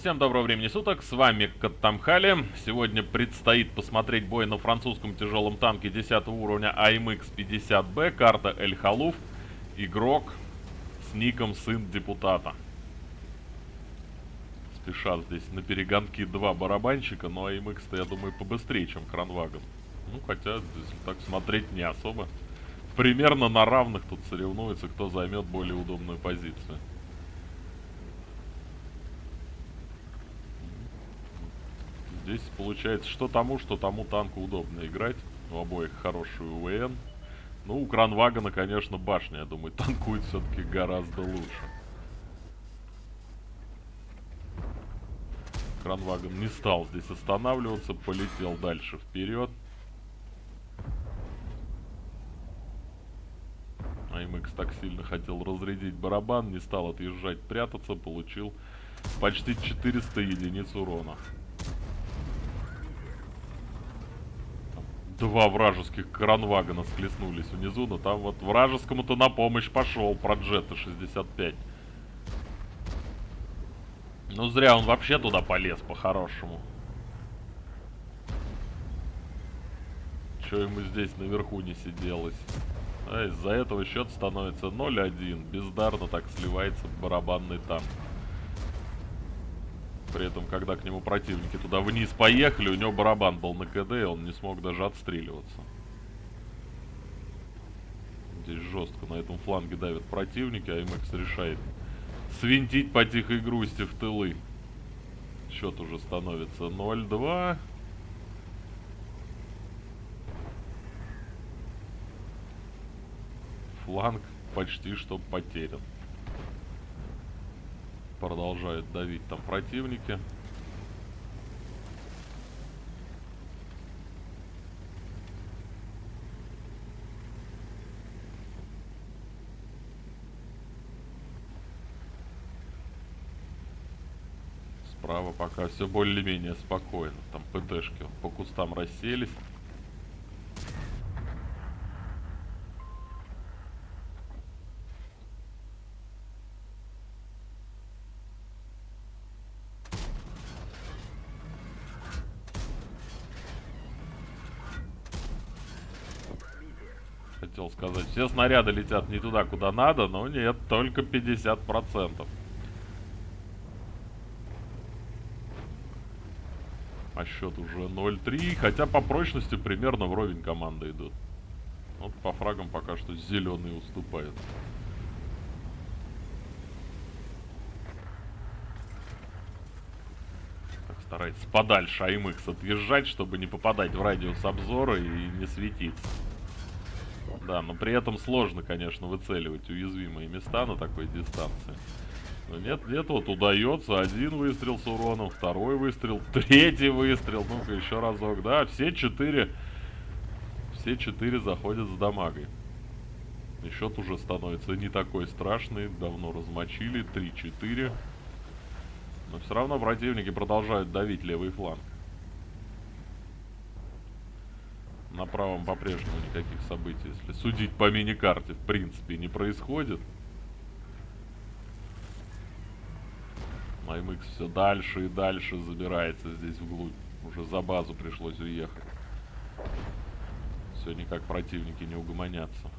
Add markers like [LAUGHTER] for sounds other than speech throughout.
Всем доброго времени суток, с вами Каттамхали. Сегодня предстоит посмотреть бой на французском тяжелом танке 10 уровня АМХ-50Б, карта Эль Халуф, игрок с ником Сын Депутата. Спешат здесь на перегонки два барабанщика, но АМХ-то, я думаю, побыстрее, чем Кранваген. Ну, хотя, если так смотреть, не особо. Примерно на равных тут соревнуются, кто займет более удобную позицию. Здесь получается, что тому, что тому танку удобно играть. У обоих хороший УВН. Ну, у Кранвагана, конечно, башня, я думаю, [LAUGHS] танкует все-таки гораздо лучше. Кранваган не стал здесь останавливаться, полетел дальше вперед. АМХ так сильно хотел разрядить барабан, не стал отъезжать, прятаться, получил почти 400 единиц урона. Два вражеских кранвагана схлестнулись внизу, но там вот вражескому-то на помощь пошел Проджета 65. Ну зря он вообще туда полез по-хорошему. Че ему здесь наверху не сиделось? А из-за этого счет становится 0-1. Бездарно так сливается барабанный танк. При этом, когда к нему противники туда вниз поехали, у него барабан был на КД, и он не смог даже отстреливаться. Здесь жестко на этом фланге давят противники, а МХ решает свинтить по тихой грусти в тылы. Счет уже становится 0-2. Фланг почти что потерян. Продолжают давить там противники. Справа пока все более-менее спокойно. Там ПТшки по кустам расселись. Хотел сказать. Все снаряды летят не туда, куда надо, но нет, только 50%. А счет уже 0-3, хотя по прочности примерно вровень команды идут. Вот по фрагам пока что зеленый уступает. Старается подальше АМХ отъезжать, чтобы не попадать в радиус обзора и не светиться. Да, но при этом сложно, конечно, выцеливать уязвимые места на такой дистанции. Но нет, нет, вот удается. Один выстрел с уроном, второй выстрел, [LAUGHS] третий выстрел. Ну-ка, еще разок. Да, все четыре... Все четыре заходят с дамагой. И счет уже становится не такой страшный. Давно размочили. 3-4. Но все равно противники продолжают давить левый фланг. На правом по-прежнему никаких событий, если судить по мини-карте, в принципе, не происходит. АМХ все дальше и дальше забирается здесь вглубь. Уже за базу пришлось уехать. Все никак противники не угомонятся.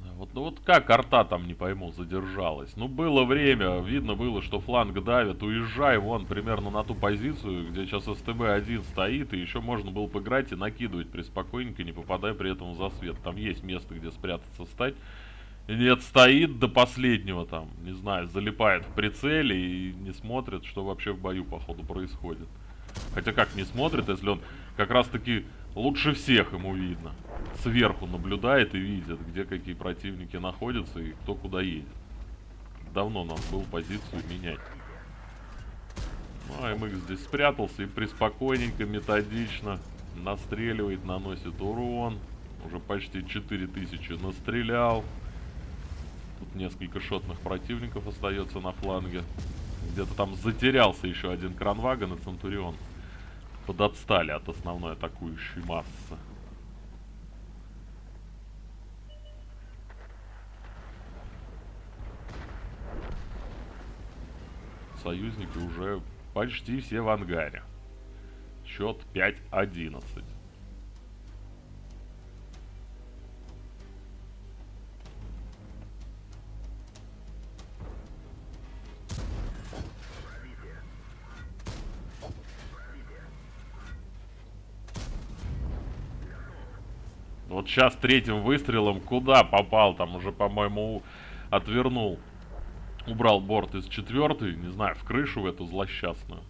Вот, ну вот как арта там, не пойму, задержалась? Ну, было время, видно было, что фланг давит. Уезжай вон примерно на ту позицию, где сейчас СТБ-1 стоит, и еще можно было поиграть и накидывать приспокойненько, не попадая при этом в засвет. Там есть место, где спрятаться, стать. Нет, стоит до последнего там, не знаю, залипает в прицеле и не смотрит, что вообще в бою, походу, происходит. Хотя как не смотрит, если он как раз-таки лучше всех ему видно сверху наблюдает и видит, где какие противники находятся и кто куда едет. Давно надо было позицию менять. Ну, АМХ здесь спрятался и приспокойненько, методично настреливает, наносит урон. Уже почти 4000 настрелял. Тут несколько шотных противников остается на фланге. Где-то там затерялся еще один кранвагон и Центурион. Подотстали от основной атакующей массы. Союзники уже почти все в ангаре. Счет 5-11. Вот сейчас третьим выстрелом куда попал? Там уже, по-моему, отвернул. Убрал борт из четвертой, не знаю, в крышу в эту злосчастную.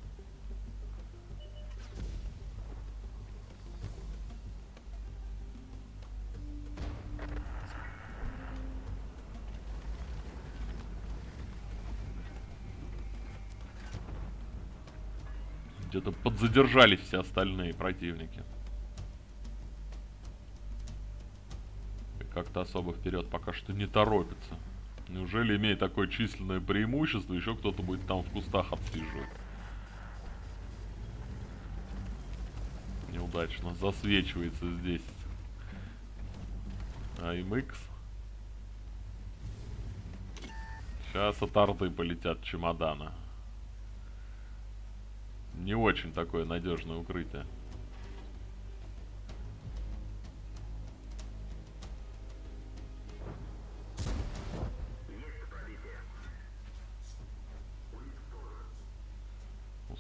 Где-то подзадержались все остальные противники. Как-то особо вперед пока что не торопится. Неужели, имея такое численное преимущество, еще кто-то будет там в кустах отсиживать? Неудачно. Засвечивается здесь. АМХ. Сейчас от арты полетят чемодана. Не очень такое надежное укрытие.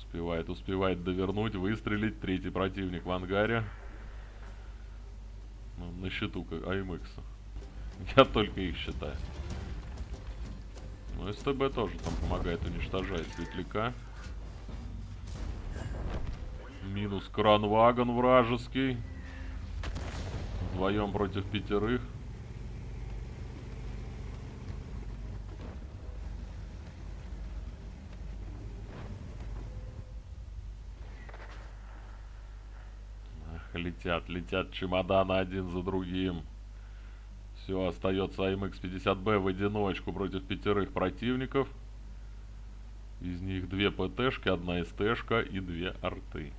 Успевает, успевает довернуть, выстрелить. Третий противник в ангаре. Ну, на счету как АМХ. Я только их считаю. Ну, СТБ тоже там помогает уничтожать светляка. Минус кранвагон вражеский. Вдвоем против пятерых. Летят, летят чемоданы один за другим. Все, остается АМХ-50Б в одиночку против пятерых противников. Из них две ПТшки, одна СТшка и две арты.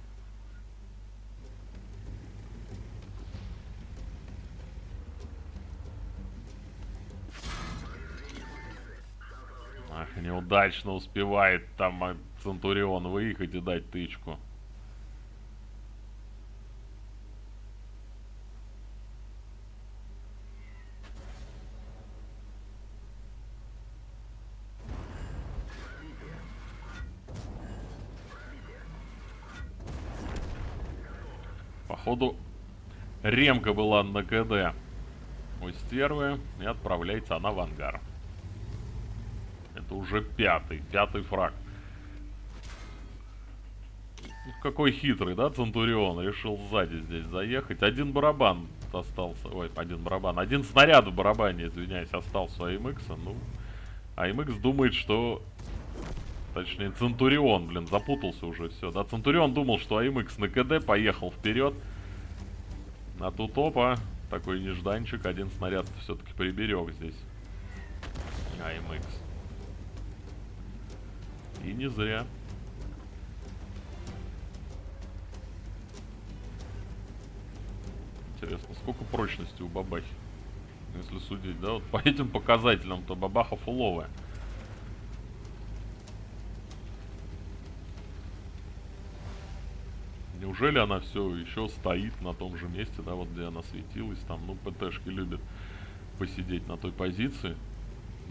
Ах, неудачно успевает там Центурион выехать и дать тычку. Походу, ремка была на КД у стервы, и отправляется она в ангар. Это уже пятый, пятый фраг. Какой хитрый, да, Центурион? Решил сзади здесь заехать. Один барабан остался. Ой, один барабан. Один снаряд в барабане, извиняюсь, остался у АМХ. Ну, АМХ думает, что Точнее, Центурион, блин, запутался уже все. Да, Центурион думал, что АМХ на КД поехал вперед. А тут опа, такой нежданчик. Один снаряд все-таки приберег здесь. АМХ. И не зря. Интересно, сколько прочности у бабахи? Если судить, да, вот по этим показателям, то бабаха фуловая. Неужели она все еще стоит на том же месте, да, вот где она светилась, там, ну, ПТшки любят посидеть на той позиции.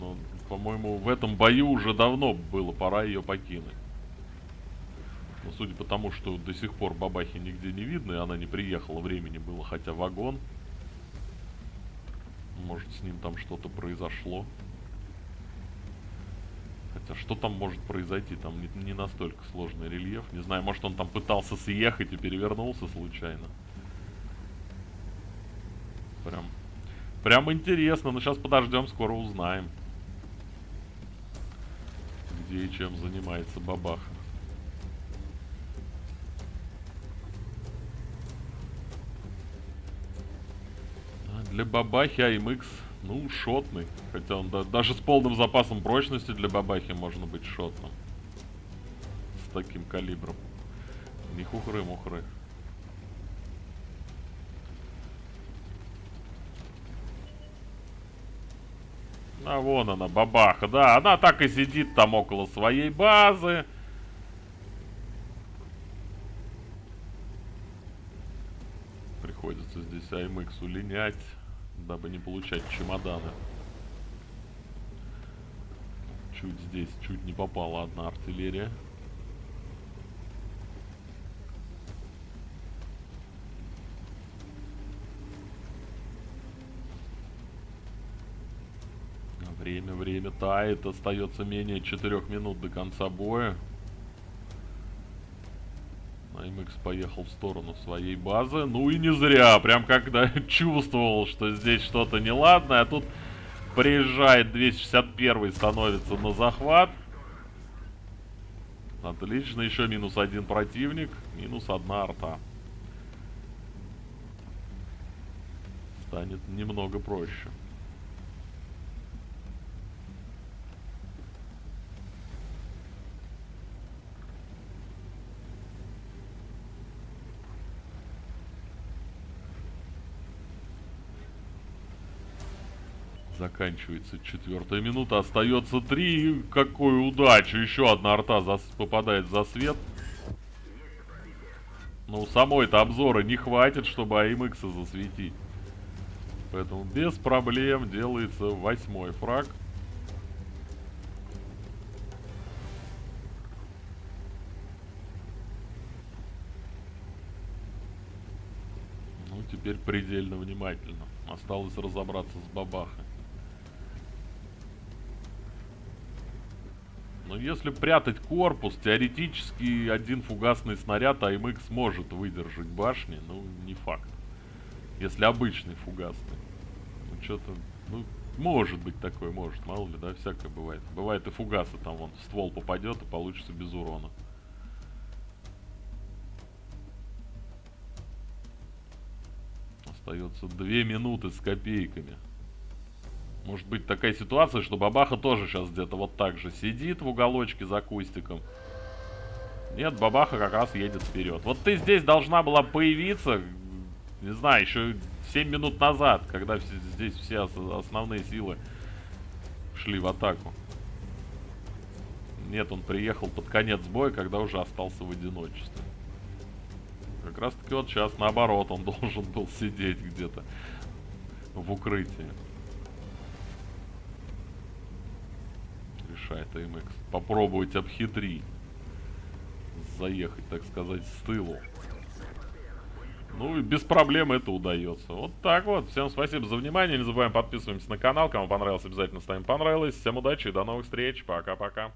Но, по-моему, в этом бою уже давно было пора ее покинуть. Но судя по тому, что до сих пор бабахи нигде не видно, и она не приехала, времени было хотя вагон. Может, с ним там что-то произошло. Хотя что там может произойти? Там не, не настолько сложный рельеф. Не знаю, может он там пытался съехать и перевернулся случайно. Прям, прям интересно. Но сейчас подождем, скоро узнаем. Где и чем занимается бабаха. А для бабахи АМХ Ну, шотный. Хотя он да, даже с полным запасом прочности для бабахи можно быть шотным. С таким калибром. Не хухры-мухры. А вон она, бабаха, да, она так и сидит там около своей базы. Приходится здесь АМХ улинять, дабы не получать чемоданы. Чуть здесь, чуть не попала одна артиллерия. Время, время тает. Остается менее 4 минут до конца боя. АМХ поехал в сторону своей базы. Ну и не зря. Прям когда [LAUGHS] чувствовал, что здесь что-то неладное. А тут приезжает 261 становится на захват. Отлично. Еще минус один противник. Минус одна арта. Станет немного проще. Заканчивается четвертая минута. Остается три. Какой удача. Еще одна арта за... попадает за свет. Ну, самой-то обзора не хватит, чтобы АМХ засветить. Поэтому без проблем делается восьмой фраг. Ну, теперь предельно внимательно. Осталось разобраться с бабахой. Если прятать корпус, теоретически один фугасный снаряд АМХ сможет выдержать башни, ну, не факт. Если обычный фугасный. Ну, что-то, ну, может быть такое, может, мало ли, да, всякое бывает. Бывает и фугасы, там вон ствол попадет и получится без урона. Остается две минуты с копейками. Может быть такая ситуация, что бабаха тоже сейчас где-то вот так же сидит в уголочке за кустиком. Нет, бабаха как раз едет вперед. Вот ты здесь должна была появиться, не знаю, еще 7 минут назад, когда здесь все основные силы шли в атаку. Нет, он приехал под конец боя, когда уже остался в одиночестве. Как раз таки вот сейчас наоборот, он [LAUGHS] должен был сидеть где-то в укрытии. Решает АМХ. Попробовать обхитрить. Заехать, так сказать, с тылу. Ну и без проблем это удается. Вот так вот. Всем спасибо за внимание. Не забываем подписываемся на канал. Кому понравилось, обязательно ставим понравилось. Всем удачи и до новых встреч. Пока-пока.